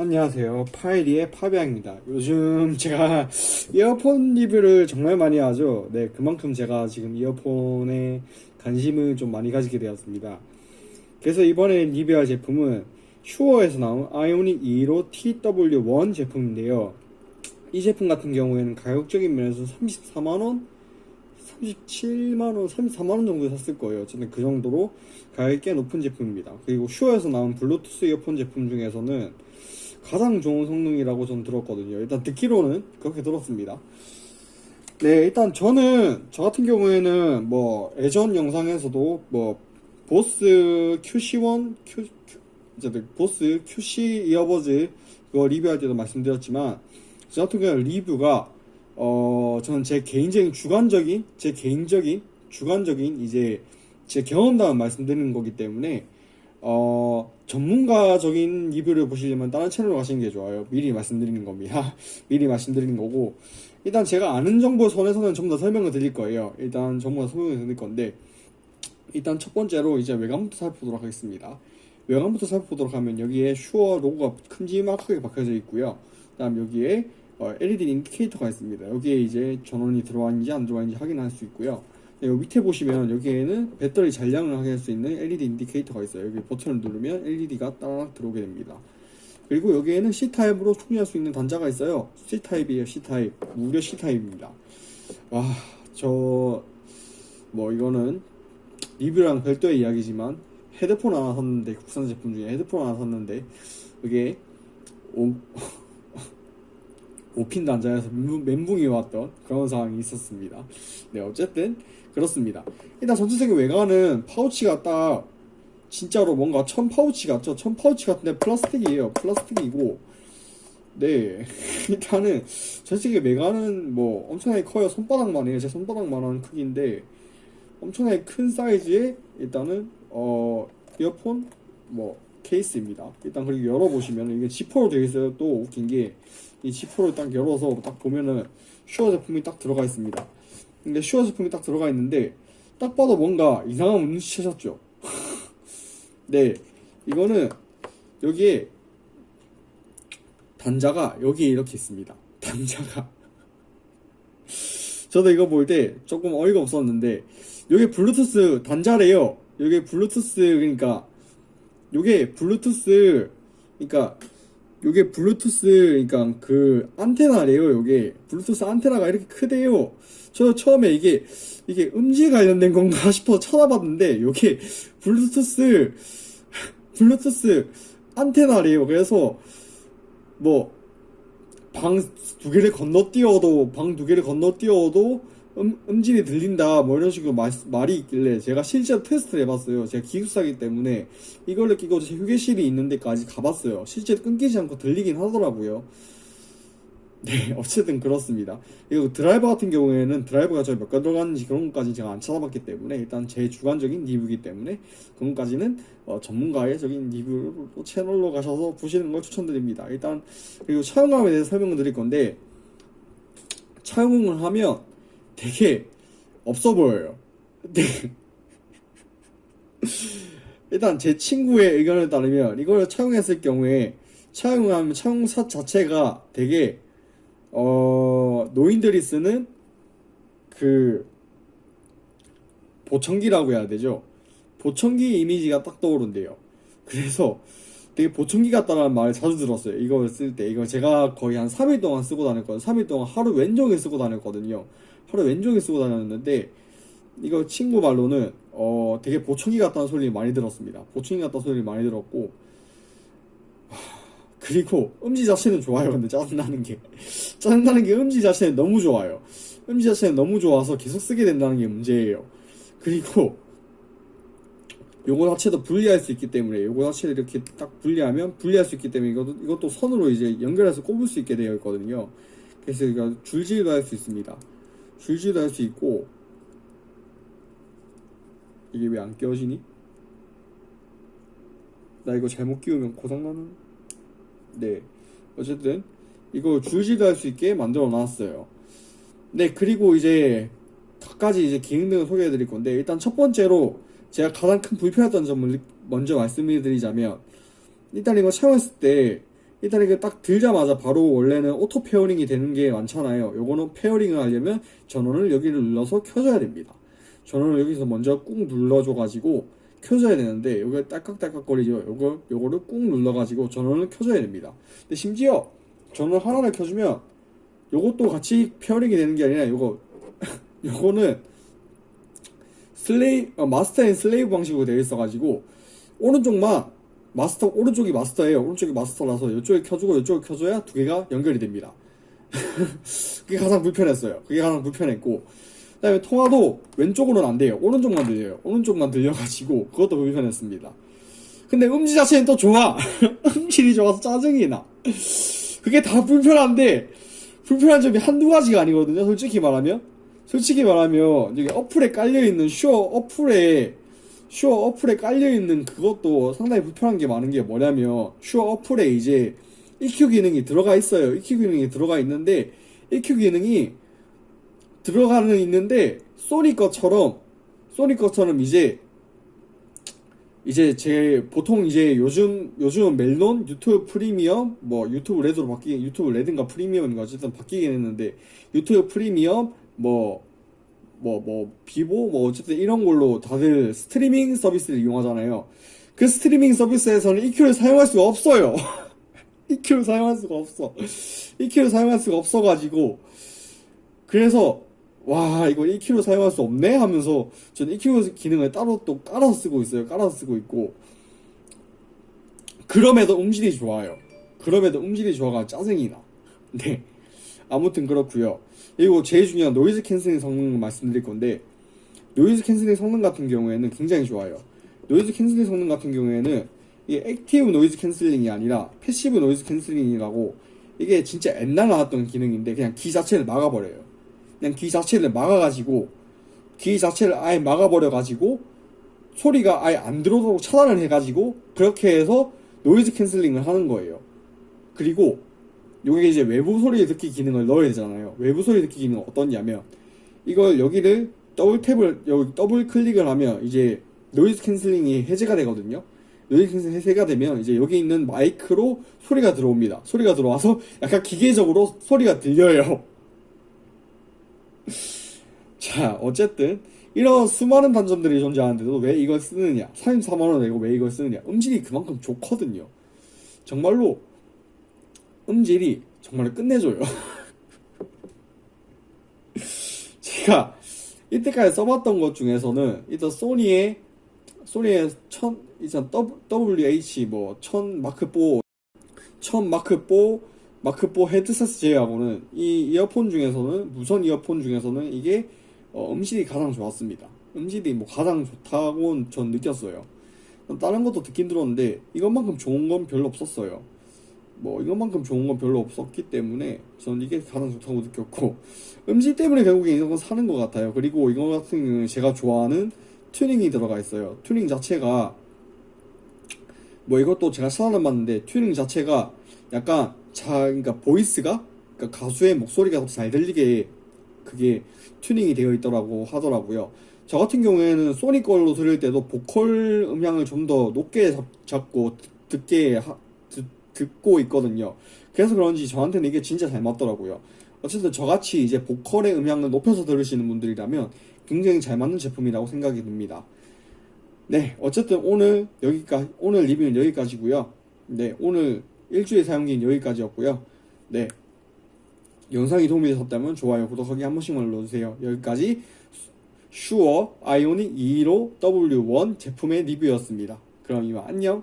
안녕하세요. 파이리의 파비앙입니다. 요즘 제가 이어폰 리뷰를 정말 많이 하죠. 네, 그만큼 제가 지금 이어폰에 관심을 좀 많이 가지게 되었습니다. 그래서 이번에 리뷰할 제품은 슈어에서 나온 아이오닉 2로 TW1 제품인데요. 이 제품 같은 경우에는 가격적인 면에서 34만원? 37만원, 34만원 정도에 샀을 거예요. 저는 그 정도로 가격이 꽤 높은 제품입니다. 그리고 슈어에서 나온 블루투스 이어폰 제품 중에서는 가장 좋은 성능이라고 전 들었거든요. 일단 듣기로는 그렇게 들었습니다. 네, 일단 저는 저 같은 경우에는 뭐 예전 영상에서도 뭐 보스 QC1, Q, Q 보스 QC 이어버즈 그거 리뷰할 때도 말씀드렸지만 저 같은 경우는 리뷰가 어 저는 제 개인적인 주관적인 제 개인적인 주관적인 이제 제 경험담을 말씀드리는 거기 때문에 어, 전문가적인 리뷰를 보시려면 다른 채널로 가시는 게 좋아요. 미리 말씀드리는 겁니다. 미리 말씀드리는 거고. 일단 제가 아는 정보 선에서는 좀더 설명을 드릴 거예요. 일단 전부 다 설명을 드릴 건데, 일단 첫 번째로 이제 외관부터 살펴보도록 하겠습니다. 외관부터 살펴보도록 하면 여기에 슈어 로고가 큼지막하게 박혀져 있고요. 그 다음 여기에 어, LED 인디케이터가 있습니다. 여기에 이제 전원이 들어왔는지 안 들어왔는지 확인할 수 있고요. 네, 여기 밑에 보시면 여기에는 배터리 잔량을 확인할 수 있는 LED 인디케이터가 있어요. 여기 버튼을 누르면 LED가 따라 들어오게 됩니다. 그리고 여기에는 C타입으로 충전할 수 있는 단자가 있어요. C타입이에요, C타입. 무려 C타입입니다. 와, 저, 뭐, 이거는 리뷰랑 별도의 이야기지만 헤드폰 하나 샀는데, 국산 제품 중에 헤드폰 하나 샀는데, 이게, 오, 5핀 단자에서 멘붕이 왔던 그런 상황이 있었습니다. 네, 어쨌든 그렇습니다. 일단 전체적인 외관은 파우치가 딱 진짜로 뭔가 천 파우치 같죠? 천 파우치 같은데 플라스틱이에요. 플라스틱이고 네 일단은 전체적인 외관은 뭐 엄청나게 커요. 손바닥만 해요. 제 손바닥만한 크기인데 엄청나게 큰 사이즈의 일단은 어 이어폰 뭐 케이스입니다. 일단 그리고 열어보시면 이게 지퍼로 되어 있어요. 또 웃긴 게 이 지퍼를 딱 열어서 딱 보면은 슈어 제품이 딱 들어가 있습니다. 근데 슈어 제품이 딱 들어가 있는데 딱 봐도 뭔가 이상한 문 눈치채셨죠? 네, 이거는 여기에 단자가 여기에 이렇게 있습니다. 단자가 저도 이거 볼 때 조금 어이가 없었는데 여기 블루투스 단자래요. 여기 블루투스 그러니까 요게 블루투스 그러니까 요게 블루투스 그러니까 그 안테나래요 요게. 블루투스 안테나가 이렇게 크대요. 저 처음에 이게 이게 음질 관련된 건가 싶어 쳐다봤는데 요게 블루투스 블루투스 안테나래요. 그래서 뭐 방 두 개를 건너뛰어도 방 두 개를 건너뛰어도 음, 음질이 들린다 뭐 이런 식으로 마, 말이 있길래 제가 실제로 테스트를 해봤어요. 제가 기숙사기 때문에 이걸로 끼고 제 휴게실이 있는 데까지 가봤어요. 실제 끊기지 않고 들리긴 하더라고요. 네 어쨌든 그렇습니다. 이거 드라이버 같은 경우에는 드라이버가 저희 몇 가지 들어가는지 그런 것까지 제가 안 찾아봤기 때문에 일단 제 주관적인 리뷰이기 때문에 그런 것까지는 어, 전문가의 적인 리뷰 채널로 가셔서 보시는 걸 추천드립니다. 일단 그리고 차용감에 대해서 설명을 드릴 건데 차용을 하면 되게 없어 보여요. 네. 일단 제 친구의 의견에 따르면 이걸 차용했을 경우에 차용하면 차용사 자체가 되게 어 노인들이 쓰는 그 보청기라고 해야 되죠. 보청기 이미지가 딱 떠오른대요. 그래서 되게 보청기 같다는 말을 자주 들었어요. 이걸 쓸 때. 이거 제가 거의 한 3일 동안 쓰고 다녔거든요. 3일 동안 하루 왼종일 쓰고 다녔거든요. 하루 왼종일 쓰고 다녔는데 이거 친구 말로는 어 되게 보청기 같다는 소리 많이 들었습니다. 보청기 같다는 소리 많이 들었고 그리고 음지 자체는 좋아요. 근데 짜증나는 게 짜증나는 게 음지 자체는 너무 좋아요. 음지 자체는 너무 좋아서 계속 쓰게 된다는 게 문제예요. 그리고 요거 자체도 분리할 수 있기 때문에 요거 자체를 이렇게 딱 분리하면 분리할 수 있기 때문에 이것도, 이것도 선으로 이제 연결해서 꼽을 수 있게 되어 있거든요. 그래서 이거 줄질도 할 수 있습니다. 줄질도 할 수 있고 이게 왜안 끼워지니? 나 이거 잘못 끼우면 고장나는? 네. 어쨌든 이거 줄질도 할 수 있게 만들어 놨어요. 네 그리고 이제 각가지 이제 기능 등을 소개해 드릴 건데 일단 첫 번째로 제가 가장 큰 불편했던 점을 먼저 말씀을 드리자면 일단 이거 사용했을 때 일단 이게 딱 들자마자 바로 원래는 auto pairing이 되는 게 많잖아요. 요거는 pairing을 하려면 전원을 여기를 눌러서 켜줘야 됩니다. 전원을 여기서 먼저 꾹 눌러줘 가지고 켜줘야 되는데 요게 딸깍딸깍 거리죠. 요거 요거를 꾹 눌러 가지고 전원을 켜줘야 됩니다. 근데 심지어 전원 하나를 켜주면 요것도 같이 pairing이 되는 게 아니라 요거 요거는 슬레이 어, master and slave 방식으로 되어 있어 가지고 오른쪽만 마스터 오른쪽이 마스터예요. 오른쪽이 마스터라서 이쪽에 켜주고 이쪽에 켜줘야 두 개가 연결이 됩니다. 그게 가장 불편했어요. 그게 가장 불편했고 그 다음에 통화도 왼쪽으로는 안 돼요. 오른쪽만 들려요. 오른쪽만 들려가지고 그것도 불편했습니다. 근데 음질 자체는 또 좋아. 음질이 좋아서 짜증이 나. 그게 다 불편한데 불편한 점이 한두 가지가 아니거든요. 솔직히 말하면 솔직히 말하면 여기 어플에 깔려 있는 슈어 어플에 슈어 어플에 깔려 있는 그것도 상당히 불편한 게 많은 게 뭐냐면 슈어 어플에 이제 EQ 기능이 들어가 있어요. EQ 기능이 들어가 있는데 EQ 기능이 들어가는 있는데 소니 것처럼 소니 것처럼 이제 이제 제 보통 이제 요즘 요즘 멜론 유튜브 프리미엄 뭐 유튜브 레드로 바뀌 유튜브 레드인가 프리미엄인가 어쨌든 바뀌긴 했는데 유튜브 프리미엄 뭐 뭐 뭐 비보 뭐 어쨌든 이런 걸로 다들 스트리밍 서비스를 이용하잖아요. 그 스트리밍 서비스에서는 EQ를 사용할 수가 없어요. EQ를 사용할 수가 없어. EQ를 사용할 수가 없어가지고 그래서 와 이거 EQ를 사용할 수 없네 하면서 저는 EQ 기능을 따로 또 깔아서 쓰고 있어요. 깔아서 쓰고 있고 그럼에도 음질이 좋아요. 그럼에도 음질이 좋아가 짜증이 나. 네. 아무튼 그렇고요. 그리고 제일 중요한 noise cancelling 성능 말씀드릴 건데 noise cancelling 성능 같은 경우에는 굉장히 좋아요. noise cancelling 성능 같은 경우에는 이게 active noise cancelling이 아니라 passive noise cancelling이라고 이게 진짜 옛날 나왔던 기능인데 그냥 귀 자체를 막아버려요. 그냥 귀 자체를 막아가지고 귀 자체를 아예 막아버려가지고 소리가 아예 안 들어오도록 차단을 해가지고 그렇게 해서 noise cancelling을 하는 거예요. 그리고 요게 이제 외부 소리 듣기 기능을 넣어야 되잖아요. 외부 소리 듣기 기능은 어떻냐면 이걸 여기를 double tap을 여기 double click을 하면 이제 noise cancelling이 해제가 되거든요. noise cancelling 해제가 되면 이제 여기 있는 마이크로 소리가 들어옵니다. 소리가 들어와서 약간 기계적으로 소리가 들려요. 자, 어쨌든 이런 수많은 단점들이 존재하는데도 왜 이걸 쓰느냐? 34만 원 내고 왜 이걸 쓰느냐? 음질이 그만큼 좋거든요. 정말로 음질이 정말 끝내줘요. 제가 이때까지 써봤던 것 중에서는 일단 소니의 소니의 천 일단 WH 뭐1000 마크 4 1000 마크 4 마크 4 헤드셋 제외하고는 이 이어폰 중에서는 무선 이어폰 중에서는 이게 어, 음질이 가장 좋았습니다. 음질이 뭐 가장 좋다고 전 느꼈어요. 다른 것도 듣긴 들었는데 이것만큼 좋은 건 별로 없었어요. 뭐 이것만큼 좋은 건 별로 없었기 때문에 저는 이게 가장 좋다고 느꼈고 음질 때문에 결국에 이런 건 사는 것 같아요. 그리고 이거 같은 경우는 제가 좋아하는 튜닝이 들어가 있어요. 튜닝 자체가 뭐 이것도 제가 찾아봤는데 튜닝 자체가 약간 자 그러니까 voice가 그러니까 가수의 목소리가 더 잘 들리게 그게 튜닝이 되어 있더라고 하더라고요. 저 같은 경우에는 소니 걸로 들을 때도 보컬 음향을 좀 더 높게 잡, 고 듣게 하, 듣, 듣고 있거든요. 그래서 그런지 저한테는 이게 진짜 잘 맞더라고요. 어쨌든 저같이 이제 보컬의 음향을 높여서 들으시는 분들이라면 굉장히 잘 맞는 제품이라고 생각이 듭니다. 네, 어쨌든 오늘 여기까지 오늘 리뷰는 여기까지고요. 네, 오늘 일주일 사용기는 여기까지였고요. 네, 영상이 도움이 되셨다면 좋아요, 구독하기 한 번씩만 눌러주세요. 여기까지 슈어 아이오닉 215 W1 제품의 리뷰였습니다. 그럼 이만 안녕.